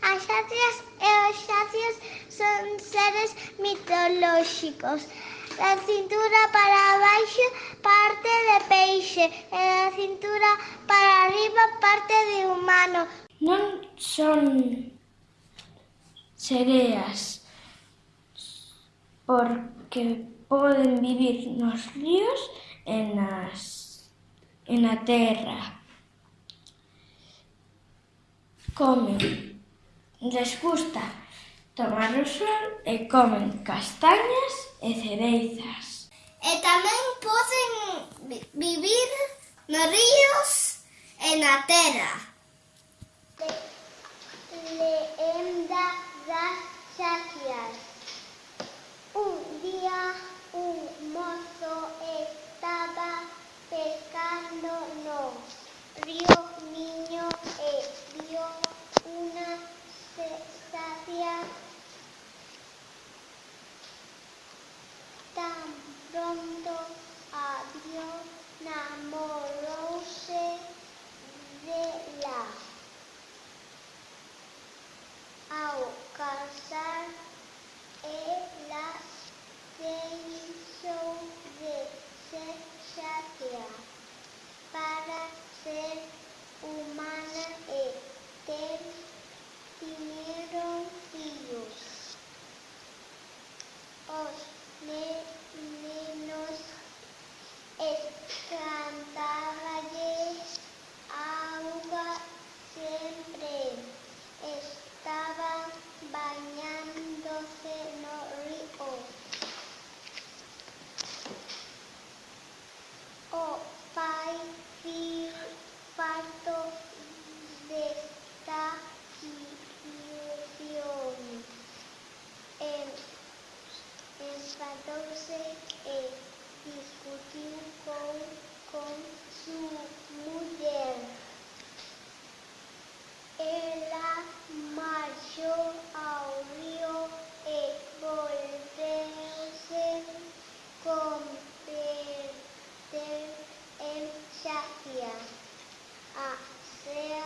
As xacias e os xacios son seres mitolóxicos. Da cintura para baixo parte de peixe e da cintura para arriba parte de humano. Non son sereas porque poden vivir nos ríos e, nas, e na terra. Comen les gusta tomar o sol e comen castañas e cereizas. E tamén poden vivir nos ríos e na terra. Leenda das xaquias. pronto avión enamoróse de la. Al casar en la se hizo de cesárea para ser humana eterna. 14 eh, discutir con, con su mujer. Ella marchó a un río y eh, volverse con perder en Shahia. A ser